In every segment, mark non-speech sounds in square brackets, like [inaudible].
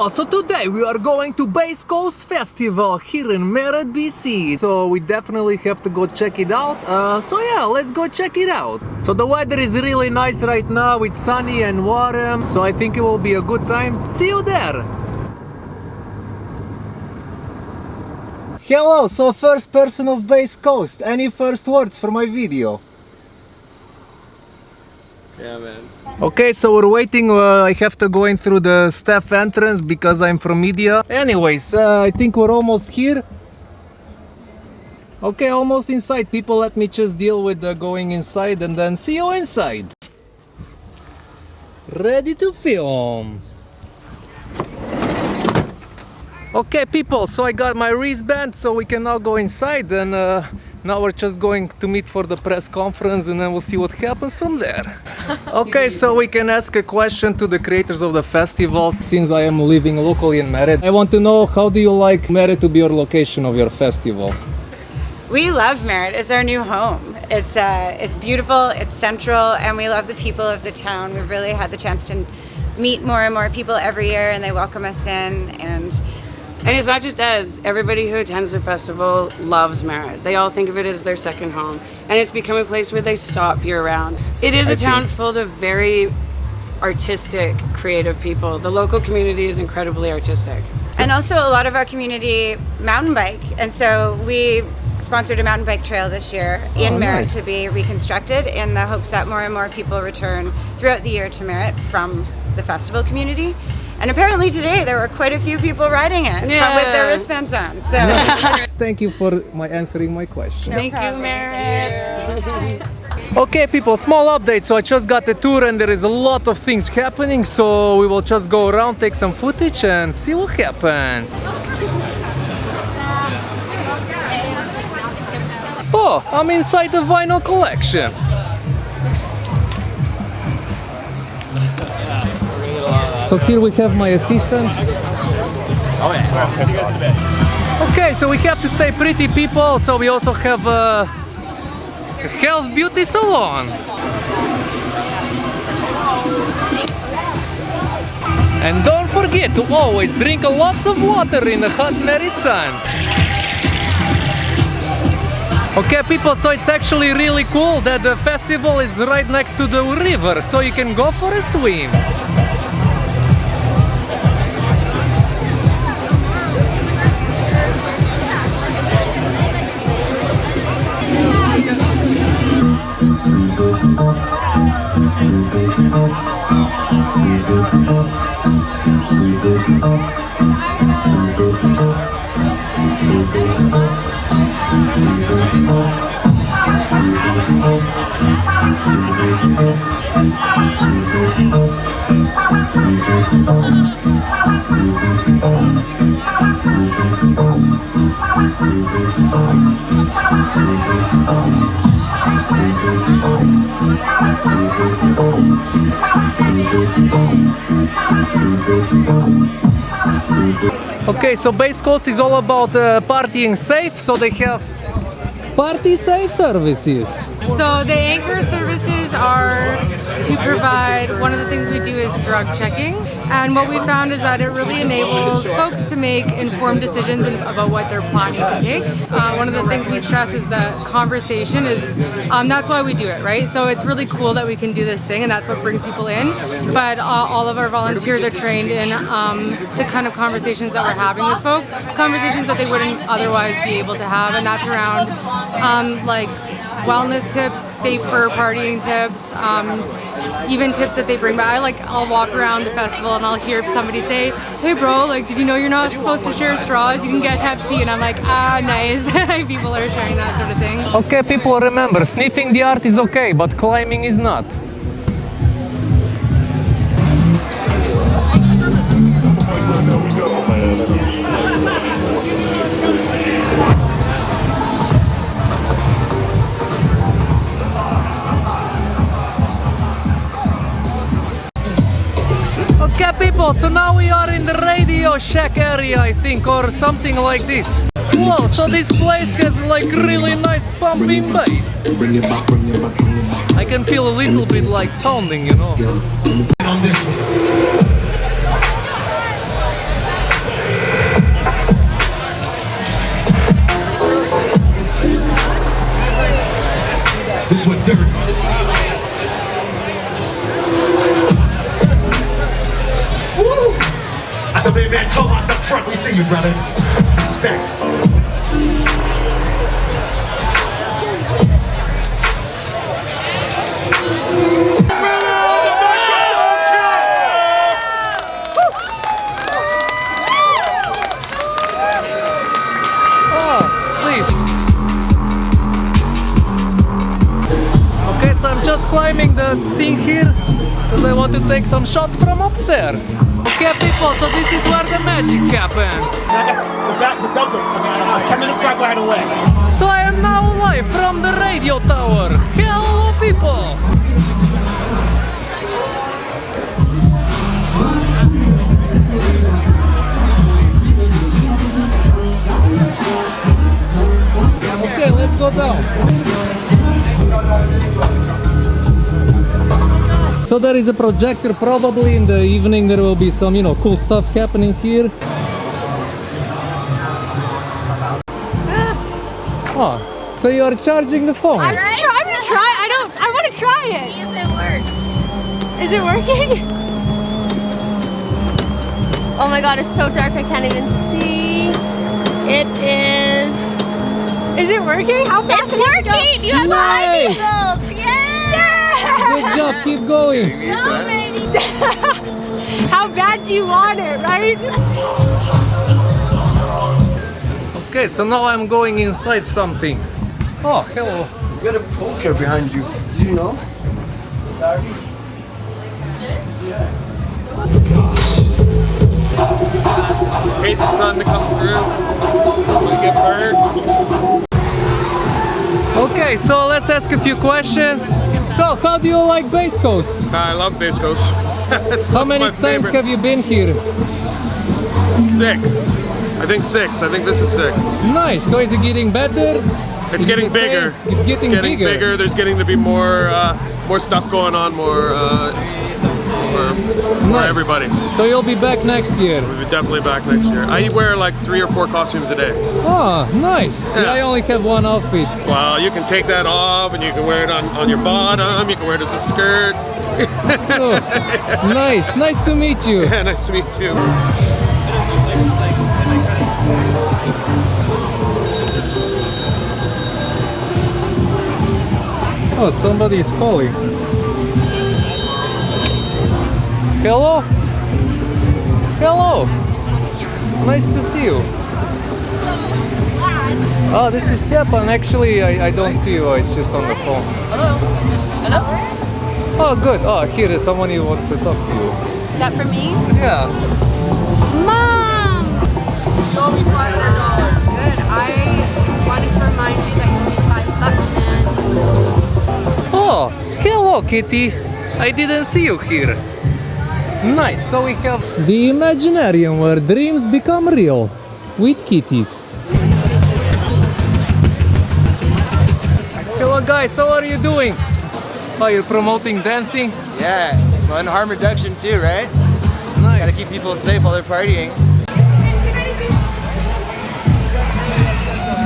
people, so today we are going to Bass Coast Festival here in Merritt, BC. So we definitely have to go check it out. Uh, so yeah, let's go check it out. So the weather is really nice right now, it's sunny and warm, so I think it will be a good time. See you there! Hello, so first person of Bass Coast, any first words for my video? Yeah, man. Okay, so we're waiting. Uh, I have to go in through the staff entrance because I'm from media. Anyways, uh, I think we're almost here. Okay, almost inside. People, let me just deal with uh, going inside and then see you inside. Ready to film. Okay, people, so I got my wristband, so we can now go inside and uh, now we're just going to meet for the press conference and then we'll see what happens from there. [laughs] okay, so we can ask a question to the creators of the festival since I am living locally in Merritt. I want to know how do you like Merritt to be your location of your festival? We love Merritt. It's our new home. It's uh, it's beautiful. It's central, and we love the people of the town. We've really had the chance to meet more and more people every year, and they welcome us in. And and it's not just us. Everybody who attends the festival loves Merritt. They all think of it as their second home, and it's become a place where they stop year round. It is a town full of very artistic, creative people. The local community is incredibly artistic. And also a lot of our community mountain bike. And so we sponsored a mountain bike trail this year oh, in Oh, Merritt nice. to be reconstructed in the hopes that more and more people return throughout the year to Merritt from the festival community. And apparently today there were quite a few people riding it with their wristbands on. [laughs] So Thank you for my answering my question. Thank you, problem. Merritt. Okay people, small update. So I just got the tour and there is a lot of things happening. So we will just go around, take some footage and see what happens. Oh, I'm inside the vinyl collection. So here we have my assistant. Okay, so we have to stay pretty people. So we also have a health beauty salon. And don't forget to always drink lots of water in the hot Merritt sun. Okay people, so it's actually really cool that the festival is right next to the river, so you can go for a swim. Okay, so Bass Coast is all about uh, partying safe, so they have party safe services. So the anchor are to provide, one of the things we do is drug checking. And what we found is that it really enables folks to make informed decisions about what they're planning to take. Uh, one of the things we stress is that conversation is, um, that's why we do it, right? So it's really cool that we can do this thing and that's what brings people in. But uh, all of our volunteers are trained in um, the kind of conversations that we're having with folks, conversations that they wouldn't otherwise be able to have. And that's around um, like wellness tips, safer partying tips, um, even tips that they bring back. I like, I'll walk around the festival and I'll hear somebody say, hey bro, like did you know you're not supposed to share straws? You can get C. And I'm like, ah, nice. [laughs] People are sharing that sort of thing. Okay, people remember, sniffing the art is okay, but climbing is not. People, so now we are in the Radio Shack area, I think, or something like this. Whoa, so this place has like really nice pumping bass. I can feel a little bit like pounding, you know. To you, brother. Respect. Oh. Okay, so I'm just climbing the thing here because I want to take some shots from upstairs. Okay, people, so this is where the magic happens. The, back, the dubs are uh, 10 minute back right away. So I am now live from the radio tower. Hello, people. Okay, let's go down. So there is a projector probably in the evening there will be some you know cool stuff happening here. Ah. Oh, so you are charging the phone? I'm, try- I'm gonna try. I don't. I want to try it. See if it works. Is it working? Oh my god, it's so dark. I can't even see. It is. Is it working? How fast? It's working. You have the Nice. high needles. Yeah. Good job, keep going. Go, baby. [laughs] How bad do you want it, right? Okay, so now I'm going inside something. Oh, hello. You got a poker behind you. Did you know? hate the sun to come through. We get burned. Okay, so let's ask a few questions. So, how do you like Bass Coast? I love Bass Coast. [laughs] it's How many times favorites. have you been here? Six. I think six. I think this is six. Nice. So is it getting better? It's getting the same? bigger. It's getting bigger. bigger. There's getting to be more uh, more stuff going on, more uh, for, for Nice. everybody. So you'll be back next year. We'll be definitely back next year. I wear like three or four costumes a day. Oh, nice. Yeah. I only have one outfit. Well, you can take that off and you can wear it on, on your bottom. You can wear it as a skirt. Oh, [laughs] nice. Nice to meet you. Yeah, nice to meet you. Oh, somebody is calling. Hello? Hello. Nice to see you. Oh, this is Stepan. Actually, I, I don't see you. It's just on the phone. Hello. Hello. Oh, good. Oh, here is someone who wants to talk to you. Is that for me? Yeah. Mom. Show me five hundred dollars. Good. I wanted to remind you that you need five bucks, man. Oh, hello, Kitty. I didn't see you here. Nice. So we have the Imaginarium where dreams become real with kitties. Hello, guys. How are you doing? Oh, you're promoting dancing? Yeah. Fun harm reduction too, right? Nice. Gotta keep people safe while they're partying.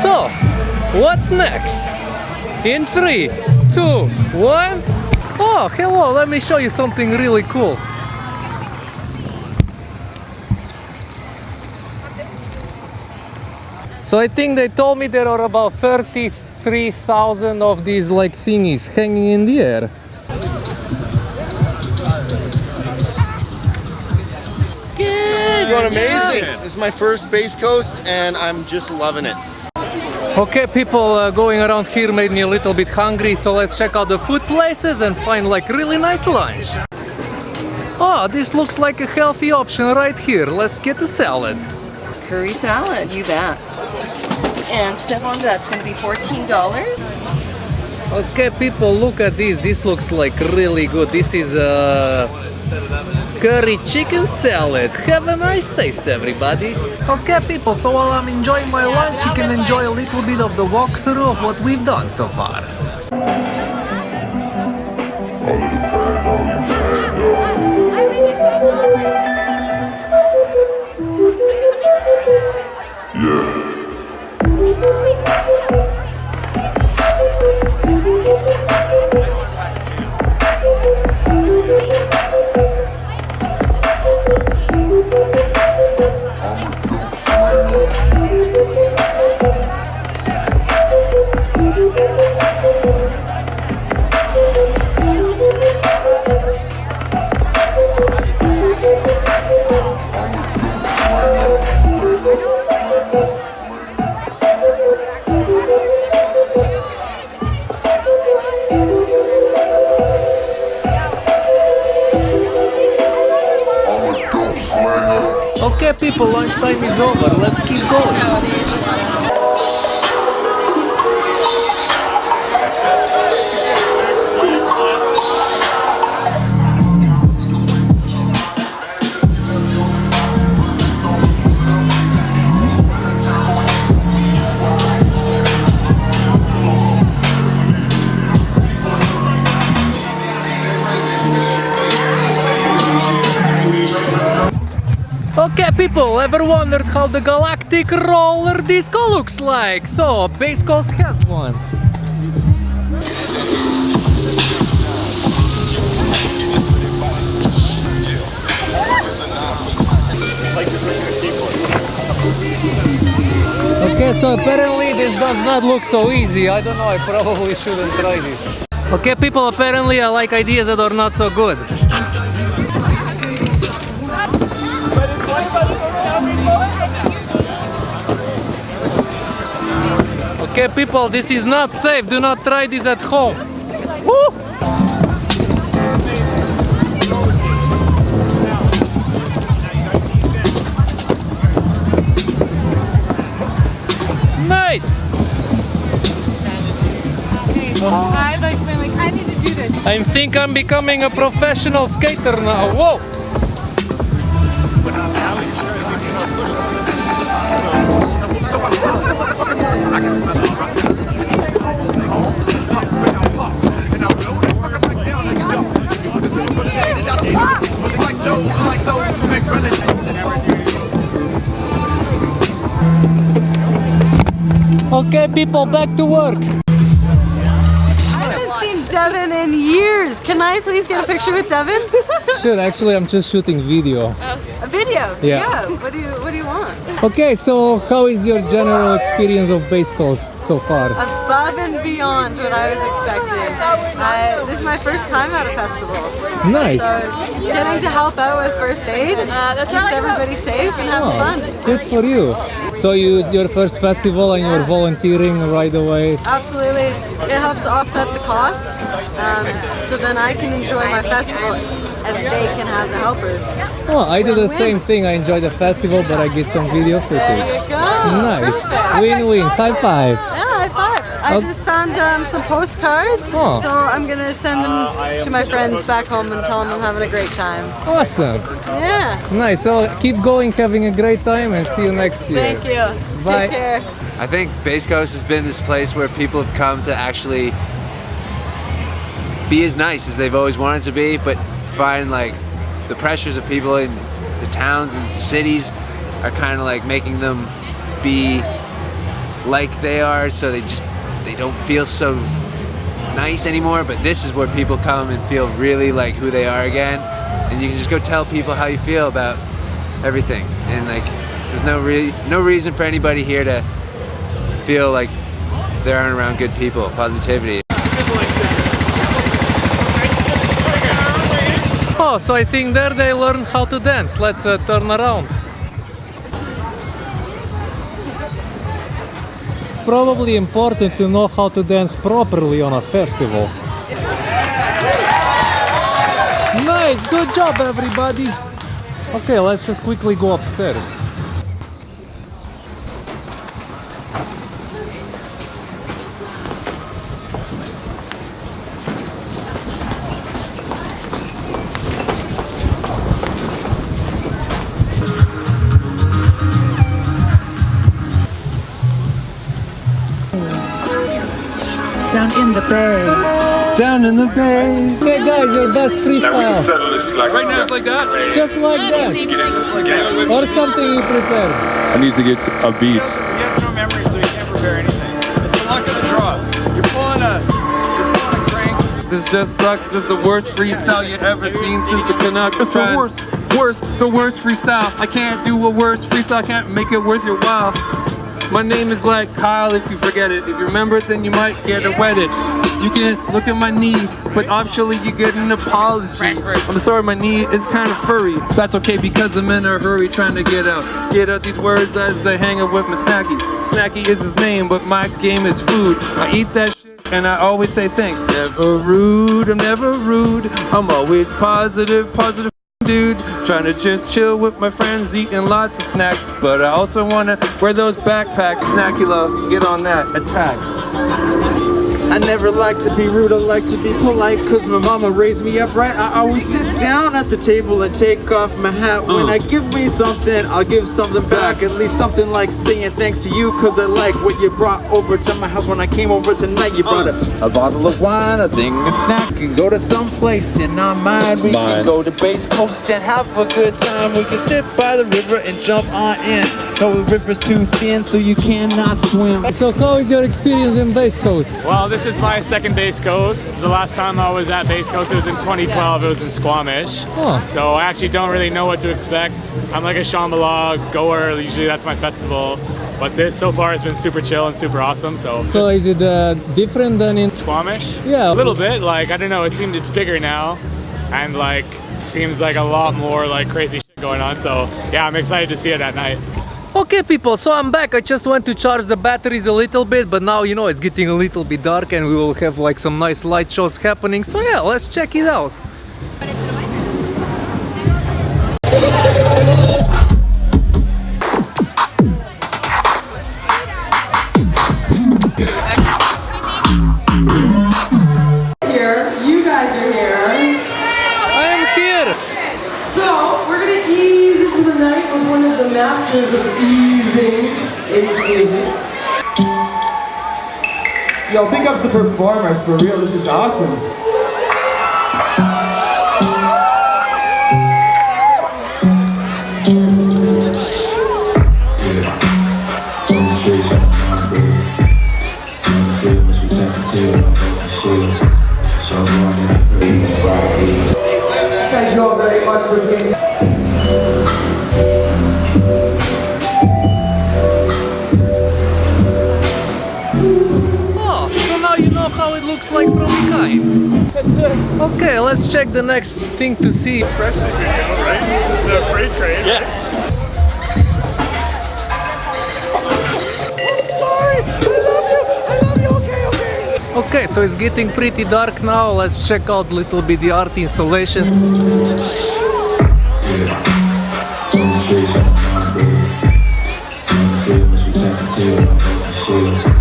So, what's next? In three, two, one. Oh, hello. Let me show you something really cool. So I think they told me there are about 33,000 of these like thingies hanging in the air. Good. It's going amazing. This is my first Bass Coast and I'm just loving it. Okay, people uh, going around here made me a little bit hungry, so let's check out the food places and find like really nice lunch. Oh, this looks like a healthy option right here. Let's get a salad. Curry salad, you bet. And Stefan, that's going to be $14. Okay, people, look at this. This looks like really good. This is a curry chicken salad. Have a nice taste, everybody. Okay, people, so while I'm enjoying my lunch, you can enjoy a little bit of the walkthrough of what we've done so far. People, ever wondered how the galactic roller disco looks like? So, Bass Coast has one. Okay, so apparently this does not look so easy. I don't know, I probably shouldn't try this. Okay, people, apparently I like ideas that are not so good. Okay, people, this is not safe. Do not try this at home. Woo! Nice! I like, been like, I need to do this. I think I'm becoming a professional skater now. Whoa! Okay, people, back to work. I haven't seen Devin in years. Can I please get a picture with Devin? [laughs] Sure, actually, I'm just shooting video. a video? Yeah. What do you What do you want? Okay, so how is your general experience of Bass Coast so far? Above and beyond what I was expecting. I, this is my first time at a festival. Nice. So getting to help out with first aid keeps everybody safe and having Oh, fun. good for you. So you your first festival and you're volunteering right away. Absolutely. It helps offset the cost. Um, so then I can enjoy my festival and they can have the helpers. Oh, I do the Win-win. same thing. I enjoy the festival, but I get some video footage. There footage. you go. Nice. Win-win. High five. Yeah, high five. I Oh. just found um, some postcards, Oh. so I'm gonna send them to my friends back home and tell them I'm having a great time. Awesome. Yeah, Nice. So keep going, having a great time, and see you next year. thank you. Bye. Take care. I think Bass Coast has been this place where people have come to actually be as nice as they've always wanted to be, but find like the pressures of people in the towns and cities are kind of like making them be like they are, so they just they don't feel so nice anymore. But this is where people come and feel really like who they are again, and you can just go tell people how you feel about everything, and like there's no re- no reason for anybody here to feel like they aren't around good people. Positivity. Oh, so I think there they learn how to dance. Let's uh, turn around. Probably important to know how to dance properly on a festival. Nice, good job everybody. Okay, let's just quickly go upstairs. The bay. Down in the bay. Okay guys, your best freestyle. Right now it's like that. Just like that. Or something you prepared. I need to get a beat. He has no memory, so he can't prepare anything. It's the luck of the draw. You're pulling a, you're pulling a crank. This just sucks. This is the worst freestyle you've ever seen since the Canucks. It's the worst, worst, the worst freestyle. I can't do a worse freestyle. I can't make it worth your while. My name is like Kyle if you forget it. If you remember it, then you might get a wedded. You can look at my knee, but actually you get an apology. I'm sorry, my knee is kind of furry. That's okay because I'm in a hurry trying to get out. Get out these words as I hang up with my snacky. Snacky is his name, but my game is food. I eat that shit and I always say thanks. Never rude, I'm never rude. I'm always positive, positive dude, trying to just chill with my friends, eating lots of snacks. But I also wanna wear those backpacks. Snackula, get on that, attack. I never like to be rude, I like to be polite Cause my mama raised me up right. I always sit down at the table and take off my hat. When Uh. I give me something, I'll give something back. At least something like saying thanks to you Cause I like what you brought over to my house. When I came over tonight You brought a, a bottle of wine, a thing of snack. And go to some place in our mind. We Mine. can go to Bass Coast and have a good time. We can sit by the river and jump on in No, the river's too thin so you cannot swim So how is your experience in Bass Coast? Well, this is my second Bass Coast. The last time I was at Bass Coast, it was in 2012. It was in Squamish. Oh. So I actually don't really know what to expect. I'm like a Shambhala goer. Usually that's my festival. But this so far has been super chill and super awesome. So, So is it uh, different than in Squamish? Yeah. A little bit. Like I don't know. It seemed it's bigger now, and like seems like a lot more like crazy shit going on. So yeah, I'm excited to see it at night. Okay people, so I'm back. I just went to charge the batteries a little bit, but now you know it's getting a little bit dark and we will have like some nice light shows happening. So yeah, let's check it out. Masters of easing into music. Yo, big ups the performers, for real, this is awesome. Okay, let's check the next thing to see. The freight train. Yeah. Okay, so it's getting pretty dark now. Let's check out a little bit the art installations. Yeah,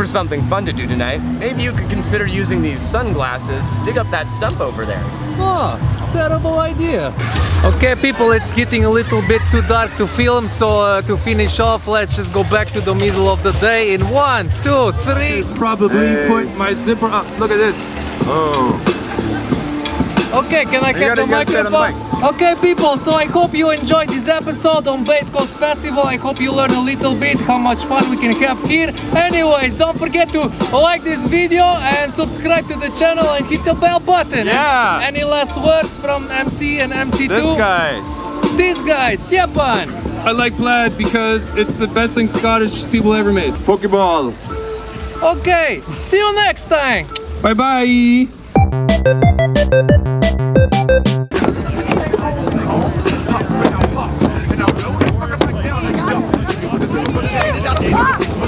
for something fun to do tonight, maybe you could consider using these sunglasses to dig up that stump over there. Oh, terrible idea. Okay, people, it's getting a little bit too dark to film, so uh, to finish off, let's just go back to the middle of the day in one, two, three. Probably put my zipper up. Look at this. Oh. Okay, can I You have gotta- the you gotta stay on the microphone? Okay, people, so I hope you enjoyed this episode on Bass Coast Festival. I hope you learned a little bit how much fun we can have here. Anyways, don't forget to like this video and subscribe to the channel and hit the bell button. Yeah. Any last words from MC and MC2? This guy. This guy, Stepan. I like plaid because it's the best thing Scottish people ever made. Pokeball. Okay, see you next time. Bye bye bye.